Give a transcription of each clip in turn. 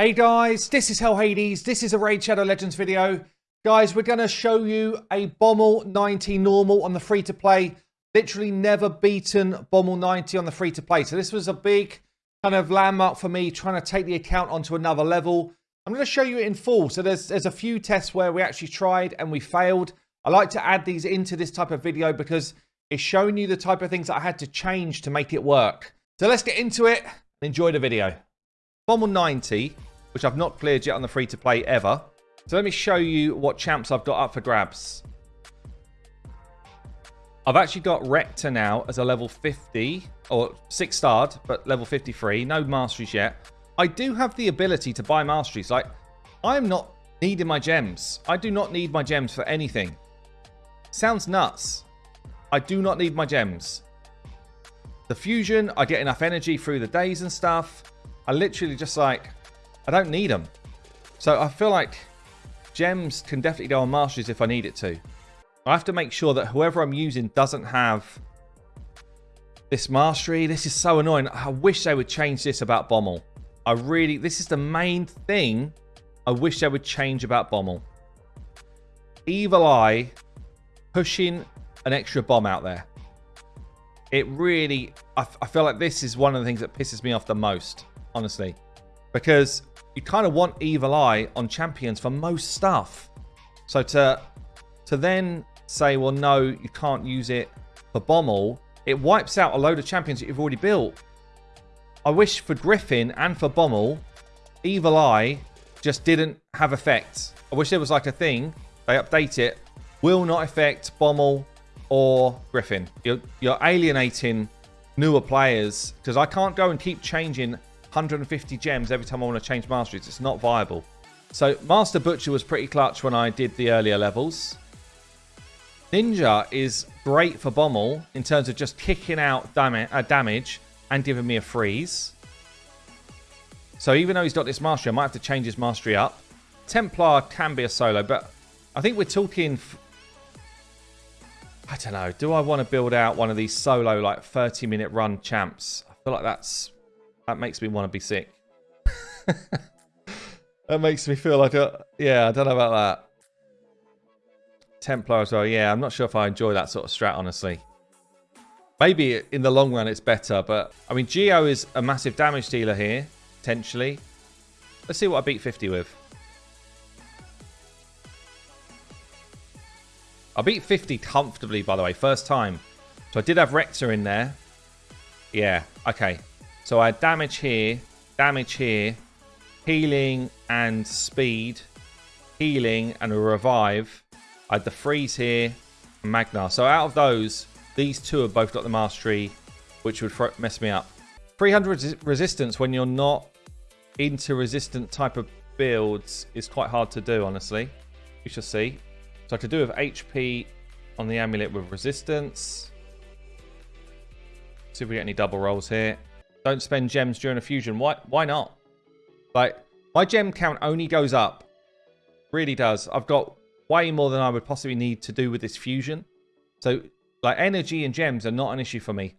Hey guys, this is Hell Hades. This is a Raid Shadow Legends video. Guys, we're going to show you a Bommal 90 normal on the free-to-play. Literally never beaten Bommal 90 on the free-to-play. So this was a big kind of landmark for me, trying to take the account onto another level. I'm going to show you it in full. So there's, there's a few tests where we actually tried and we failed. I like to add these into this type of video because it's showing you the type of things that I had to change to make it work. So let's get into it and enjoy the video. Bommal 90, which I've not cleared yet on the free-to-play ever. So let me show you what champs I've got up for grabs. I've actually got Rector now as a level 50, or 6 starred, but level 53. No masteries yet. I do have the ability to buy masteries. Like, I am not needing my gems. I do not need my gems for anything. Sounds nuts. I do not need my gems. The fusion, I get enough energy through the days and stuff. I literally just like, I don't need them. So I feel like gems can definitely go on masteries if I need it to. I have to make sure that whoever I'm using doesn't have this mastery. This is so annoying. I wish they would change this about Bommal. I really, this is the main thing I wish they would change about Bommal. Evil Eye pushing an extra bomb out there. It really, I, I feel like this is one of the things that pisses me off the most, honestly. Because you kind of want Evil Eye on champions for most stuff. So to to then say, well, no, you can't use it for Bommal, it wipes out a load of champions that you've already built. I wish for Griffin and for Bommal, Evil Eye just didn't have effects. I wish there was like a thing, they update it, will not affect Bommal or Griffin. You're, you're alienating newer players because I can't go and keep changing 150 gems every time I want to change masteries. It's not viable. So Master Butcher was pretty clutch when I did the earlier levels. Ninja is great for Bommal in terms of just kicking out dam uh, damage and giving me a freeze. So even though he's got this mastery, I might have to change his mastery up. Templar can be a solo, but I think we're talking... I don't know. Do I want to build out one of these solo, like, 30-minute run champs? I feel like that's that makes me want to be sick. that makes me feel like a... Yeah, I don't know about that. Templar as well. Yeah, I'm not sure if I enjoy that sort of strat, honestly. Maybe in the long run it's better, but... I mean, Geo is a massive damage dealer here, potentially. Let's see what I beat 50 with. I beat 50 comfortably, by the way, first time. So I did have Rector in there. Yeah, okay. So I had damage here, damage here, healing and speed, healing and a revive. I had the freeze here, Magnar. So out of those, these two have both got the mastery, which would mess me up. 300 resistance when you're not into resistant type of builds is quite hard to do, honestly. We shall see. So I could do with HP on the amulet with resistance. See if we get any double rolls here. Don't spend gems during a fusion. Why, why not? Like, my gem count only goes up. Really does. I've got way more than I would possibly need to do with this fusion. So, like, energy and gems are not an issue for me.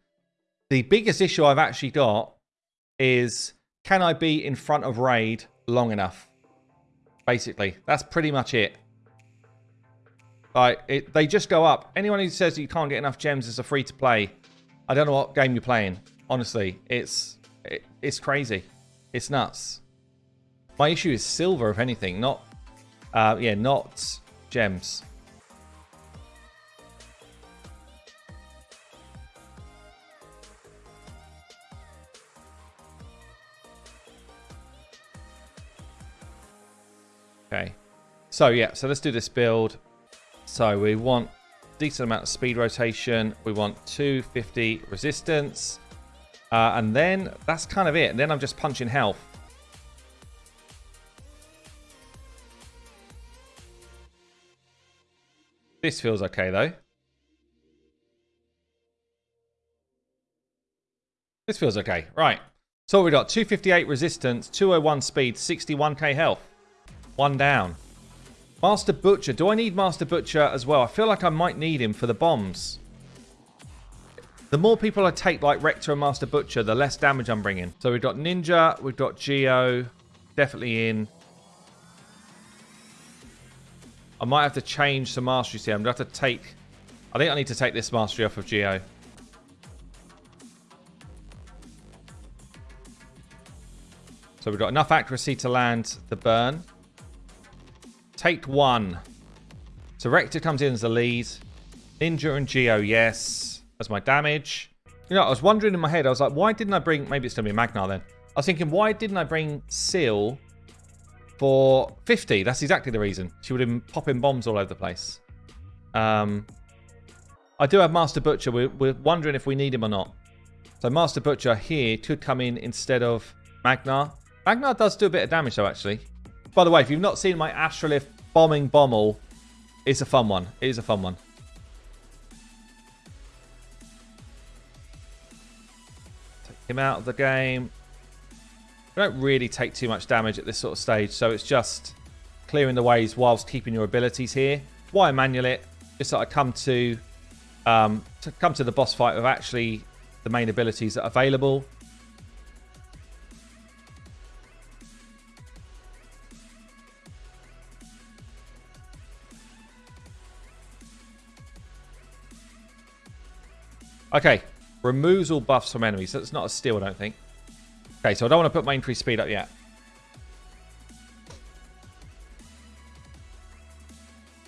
The biggest issue I've actually got is can I be in front of Raid long enough? Basically, that's pretty much it. Like, it, they just go up. Anyone who says you can't get enough gems is a free to play. I don't know what game you're playing. Honestly, it's it, it's crazy. It's nuts. My issue is silver, if anything, not uh, yeah, not gems. Okay. So yeah, so let's do this build. So we want decent amount of speed rotation. We want 250 resistance. Uh, and then that's kind of it. And then I'm just punching health. This feels okay, though. This feels okay. Right. So we got 258 resistance, 201 speed, 61k health. One down. Master Butcher. Do I need Master Butcher as well? I feel like I might need him for the bombs. The more people I take like Rector and Master Butcher, the less damage I'm bringing. So we've got Ninja, we've got Geo. definitely in. I might have to change some masteries here. I'm going to have to take... I think I need to take this mastery off of Geo. So we've got enough accuracy to land the burn. Take one. So Rector comes in as the lead. Ninja and Geo, yes. As my damage. You know, I was wondering in my head, I was like, why didn't I bring... Maybe it's going to be Magnar then. I was thinking, why didn't I bring Seal for 50? That's exactly the reason. She would have been popping bombs all over the place. Um, I do have Master Butcher. We're, we're wondering if we need him or not. So Master Butcher here could come in instead of Magnar. Magnar does do a bit of damage though, actually. By the way, if you've not seen my Astrolith bombing Bommel, it's a fun one. It is a fun one. Him out of the game. We don't really take too much damage at this sort of stage, so it's just clearing the ways whilst keeping your abilities here. Why manual it? Just so I come to um, to come to the boss fight with actually the main abilities that are available. Okay, removes all buffs from enemies. That's not a steal, I don't think. Okay, so I don't want to put my increased speed up yet.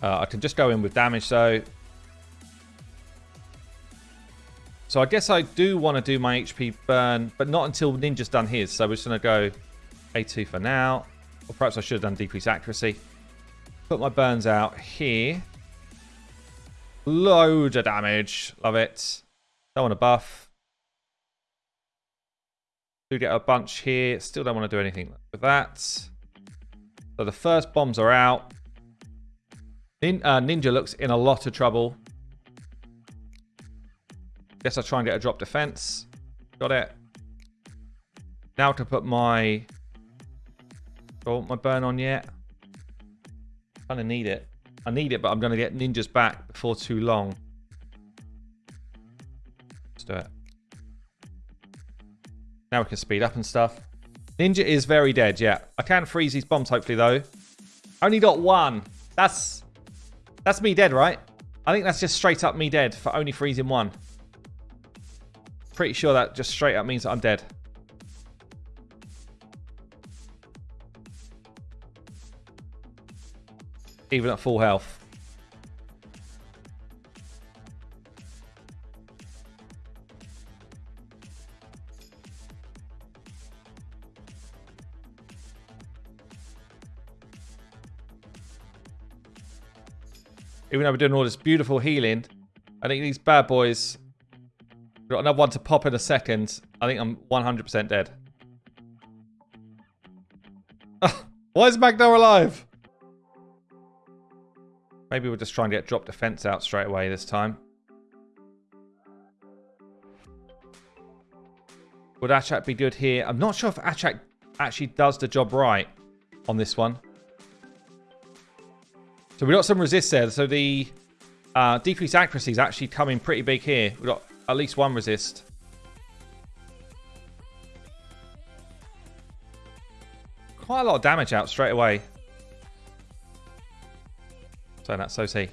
Uh, I can just go in with damage, though. So I guess I do want to do my HP burn, but not until Ninja's done his. So we're just going to go A2 for now. Or perhaps I should have done decreased accuracy. Put my burns out here. Load of damage. Love it. Don't want to buff. Do get a bunch here. Still don't want to do anything with that. So the first bombs are out. Nin uh, Ninja looks in a lot of trouble. Guess I'll try and get a drop defense. Got it. Now to put my... Oh, my burn on yet. Kind of need it. I need it, but I'm going to get ninjas back before too long. Let's do it. Now we can speed up and stuff. Ninja is very dead, yeah. I can freeze these bombs, hopefully, though. Only got one. That's that's me dead, right? I think that's just straight up me dead for only freezing one. Pretty sure that just straight up means that I'm dead. Even at full health. Even though we're doing all this beautiful healing, I think these bad boys... Got another one to pop in a second. I think I'm 100% dead. Why is Magnar alive? Maybe we'll just try and get drop defense out straight away this time. Would Achak be good here? I'm not sure if Achak actually does the job right on this one. So we've got some resist there. So the uh, decreased accuracy is actually coming pretty big here. We've got at least one resist. Quite a lot of damage out straight away. So that's OT.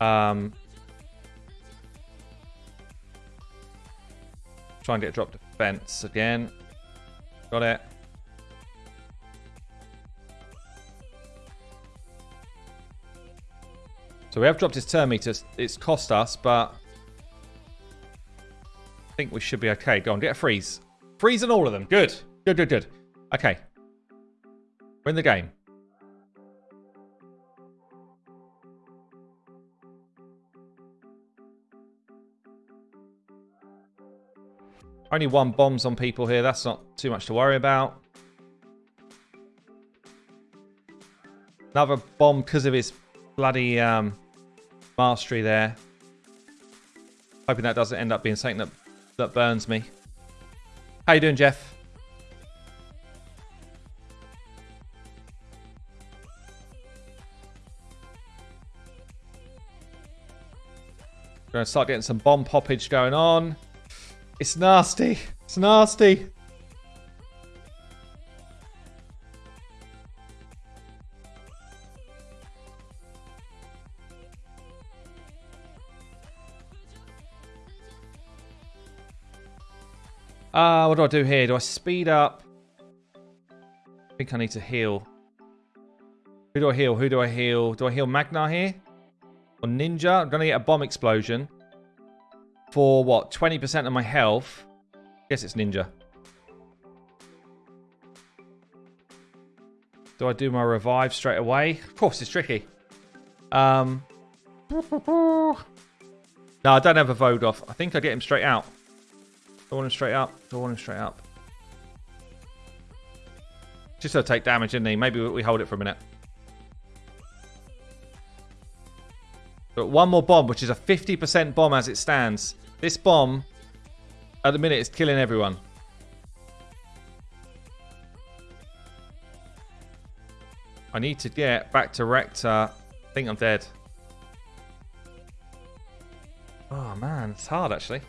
Um, try and get a drop defense again. Got it. So we have dropped his turn meter. It's cost us, but I think we should be okay. Go on, get a freeze. Freeze on all of them. Good. Good, good, good. Okay. We're in the game. Only one bombs on people here. That's not too much to worry about. Another bomb because of his bloody um, mastery there. Hoping that doesn't end up being something that, that burns me. How you doing, Jeff? Gonna start getting some bomb poppage going on. It's nasty. It's nasty. Uh, what do I do here? Do I speed up? I think I need to heal. Who do I heal? Who do I heal? Do I heal Magnar here? Or Ninja? I'm going to get a bomb explosion. For what? 20% of my health. Guess it's Ninja. Do I do my revive straight away? Of course, it's tricky. Um, no, I don't have a Void off. I think I get him straight out. I want him straight up? I want him straight up? Just to take damage, isn't he? Maybe we hold it for a minute. But one more bomb, which is a 50% bomb as it stands. This bomb, at the minute, is killing everyone. I need to get back to Rector. I think I'm dead. Oh, man. It's hard, actually.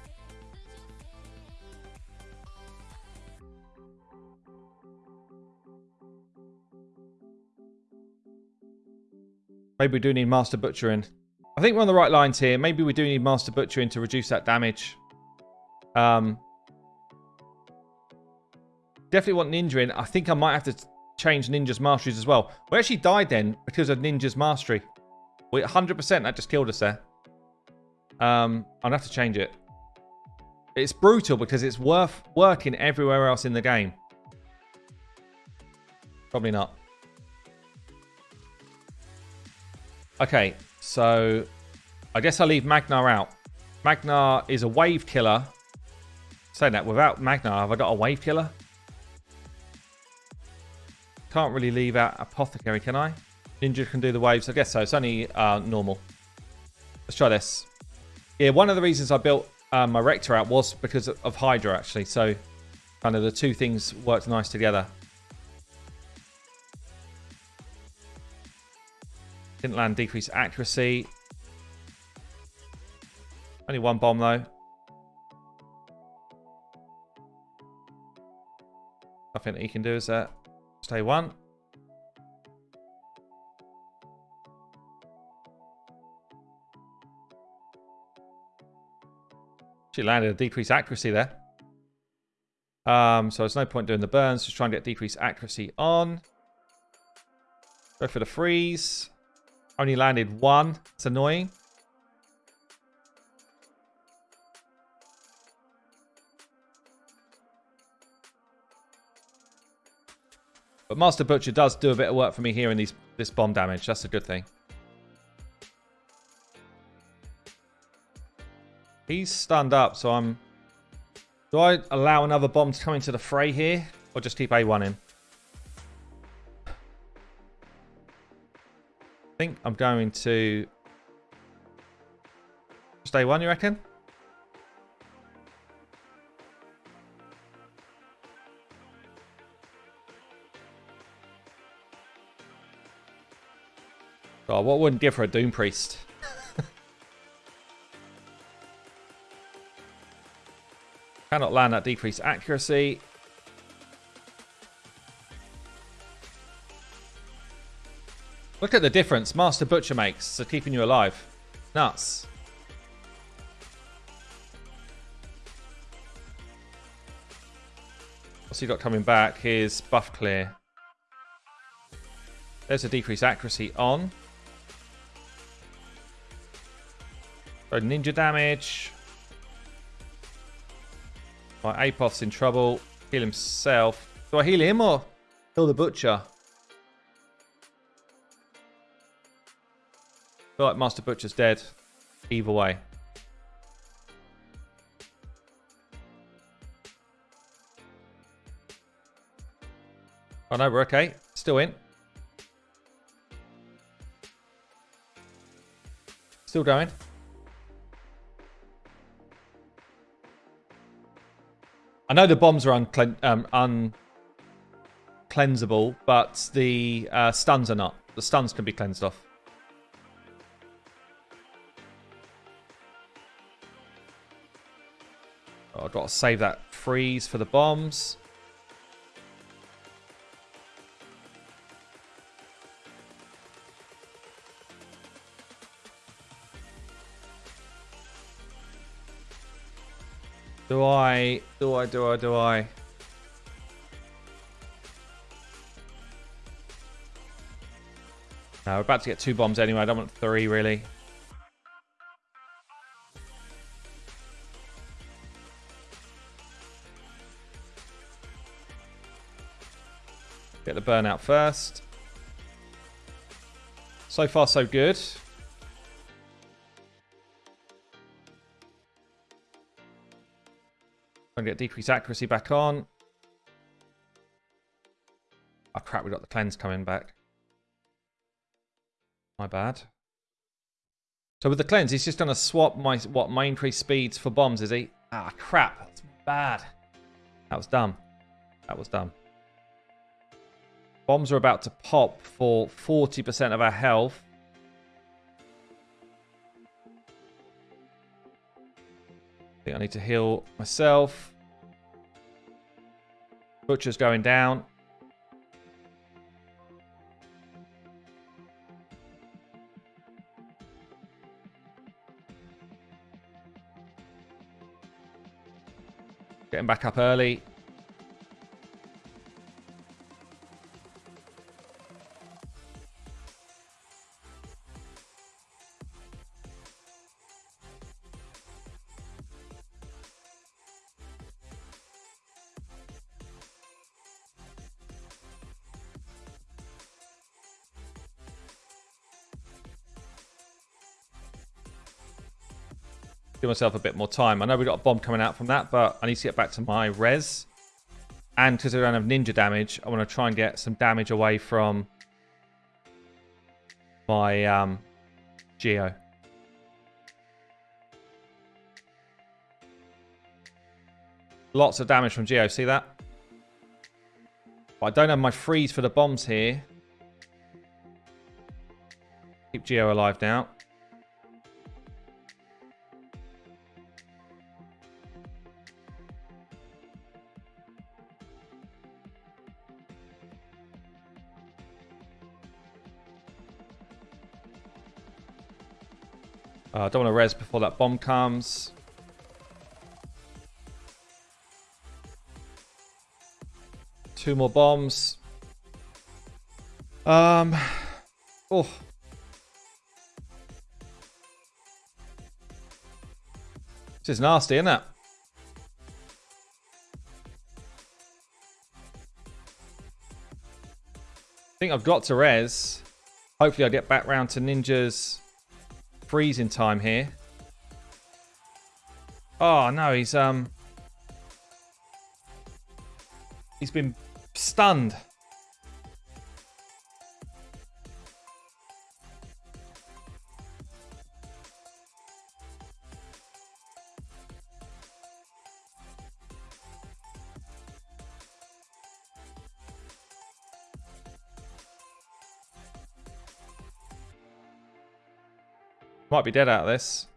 Maybe we do need Master Butcher in. I think we're on the right lines here. Maybe we do need Master Butcher in to reduce that damage. Um, definitely want Ninja in. I think I might have to change Ninja's masteries as well. We actually died then because of Ninja's mastery. We 100% that just killed us there. Um, I'll have to change it. It's brutal because it's worth working everywhere else in the game. Probably not. Okay, so I guess I'll leave Magnar out. Magnar is a wave killer. Saying that, without Magnar, have I got a wave killer? Can't really leave out Apothecary, can I? Ninja can do the waves. I guess so. It's only uh, normal. Let's try this. Yeah, one of the reasons I built uh, my Rector out was because of Hydra, actually. So kind of the two things worked nice together. Didn't land decreased accuracy. Only one bomb though. Nothing that he can do is that. Stay one. She landed a decreased accuracy there. Um, so there's no point doing the burns. Just try and get decreased accuracy on. Go for the freeze. Only landed one. It's annoying. But Master Butcher does do a bit of work for me here in these this bomb damage. That's a good thing. He's stunned up, so I'm... Do I allow another bomb to come into the fray here? Or just keep A1 in? Think I'm going to... Stay one, you reckon? Oh, what wouldn't give her a Doom Priest? Cannot land that decreased accuracy. Look at the difference Master Butcher makes to keeping you alive. Nuts. What's he got coming back? Here's buff clear. There's a decreased accuracy on. Ninja damage. My Apoth's in trouble. Heal himself. Do I heal him or heal the butcher? Feel like Master Butcher's dead. Either way. Oh no, we're okay. Still in. Still going. I know the bombs are unclen um, uncleansable, but the uh, stuns are not. The stuns can be cleansed off. Got to save that freeze for the bombs. Do I, do I, do I, do I? No, we're about to get two bombs anyway. I don't want three, really. Get the burnout first. So far, so good. Trying to get decreased accuracy back on. Oh crap, we got the cleanse coming back. My bad. So with the cleanse, he's just going to swap my what my increased speeds for bombs, is he? Ah, crap. That's bad. That was dumb. That was dumb. Bombs are about to pop for 40% of our health. I think I need to heal myself. Butcher's going down. Getting back up early. Give myself a bit more time. I know we've got a bomb coming out from that, but I need to get back to my res. And because I don't have ninja damage, I want to try and get some damage away from my um, Geo. Lots of damage from Geo, see that? But I don't have my freeze for the bombs here. Keep Geo alive now. Uh, I don't want to res before that bomb comes. Two more bombs. Um. Oh. This is nasty, isn't it? I think I've got to res. Hopefully I get back round to ninjas freezing time here. Oh no, he's um he's been stunned. Might be dead out of this.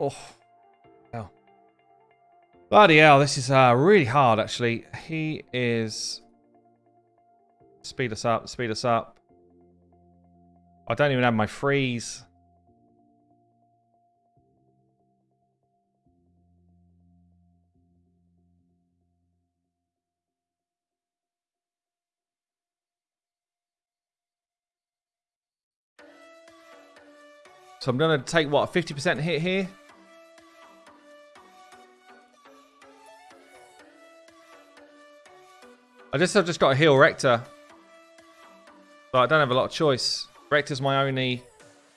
Oh. Hell. Bloody hell, this is uh, really hard, actually. He is... Speed us up, speed us up. I don't even have my freeze. So I'm going to take, what, 50% hit here? I just have just got to heal Rector. But I don't have a lot of choice. Rector's my only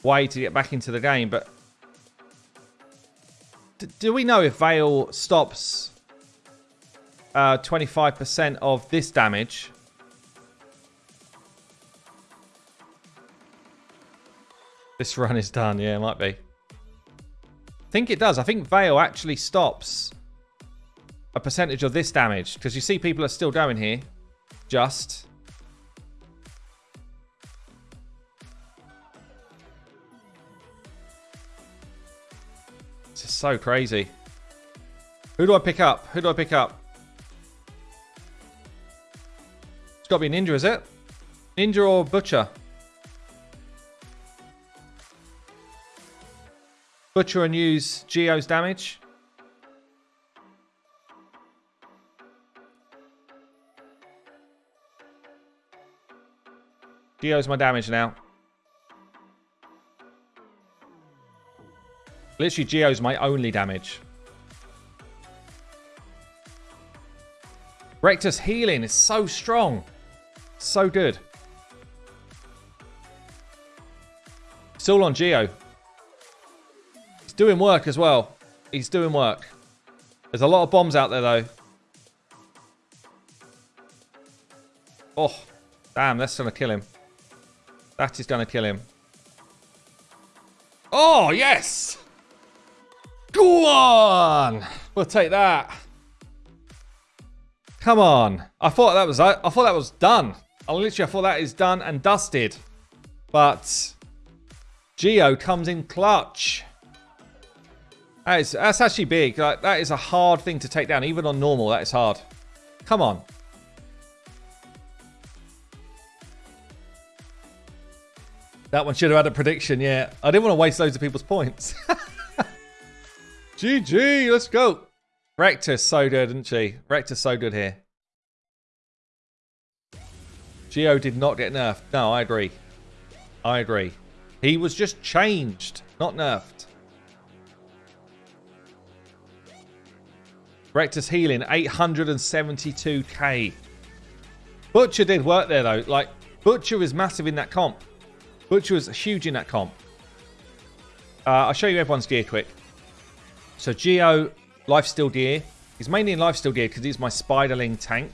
way to get back into the game, but... D do we know if Veil stops 25% uh, of this damage? This run is done. Yeah, it might be. I think it does. I think Veil actually stops a percentage of this damage. Because you see people are still going here. Just. This is so crazy. Who do I pick up? Who do I pick up? It's got to be Ninja, is it? Ninja or Butcher? Butcher and use Geo's damage. Geo's my damage now. Literally, Geo's my only damage. Rector's healing is so strong. So good. Still on Geo. Doing work as well. He's doing work. There's a lot of bombs out there, though. Oh, damn, that's going to kill him. That is going to kill him. Oh, yes! Go on! We'll take that. Come on. I thought that was I thought that was done. I literally I thought that is done and dusted. But Geo comes in clutch. That is, that's actually big. Like, that is a hard thing to take down. Even on normal, that is hard. Come on. That one should have had a prediction, yeah. I didn't want to waste loads of people's points. GG, let's go. Rector's so good, isn't she? Rector's so good here. Geo did not get nerfed. No, I agree. I agree. He was just changed, not nerfed. Rector's healing, 872k. Butcher did work there, though. Like, Butcher is massive in that comp. Butcher was huge in that comp. Uh, I'll show you everyone's gear quick. So, Geo, Lifesteal gear. He's mainly in Lifesteal gear because he's my Spiderling tank.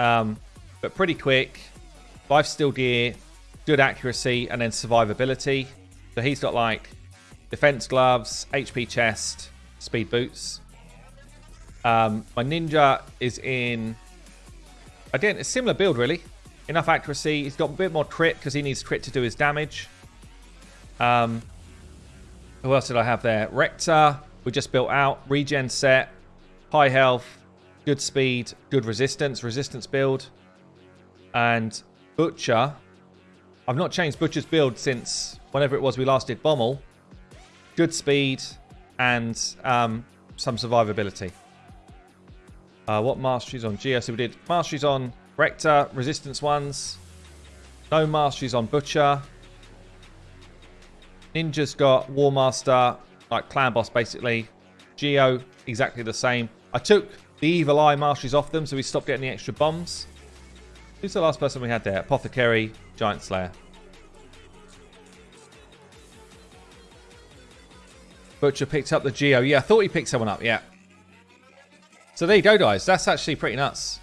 Um, but pretty quick. Lifesteal gear, good accuracy, and then survivability. So he's got like defense gloves, HP chest, speed boots. Um, my ninja is in, again, a similar build really. Enough accuracy. He's got a bit more crit because he needs crit to do his damage. Um, who else did I have there? Rector, we just built out. Regen set, high health, good speed, good resistance, resistance build. And Butcher, I've not changed Butcher's build since whenever it was we last did Bommal. Good speed and um, some survivability. Uh, what masteries on Geo? So we did masteries on Rector, resistance ones. No masteries on Butcher. Ninja's got War Master, like clan boss basically. Geo, exactly the same. I took the Evil Eye masteries off them so we stopped getting the extra bombs. Who's the last person we had there? Apothecary, Giant Slayer. Butcher picked up the Geo. Yeah, I thought he picked someone up, yeah. So there you go, guys. That's actually pretty nuts.